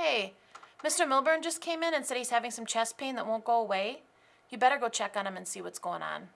Hey, Mr. Milburn just came in and said he's having some chest pain that won't go away. You better go check on him and see what's going on.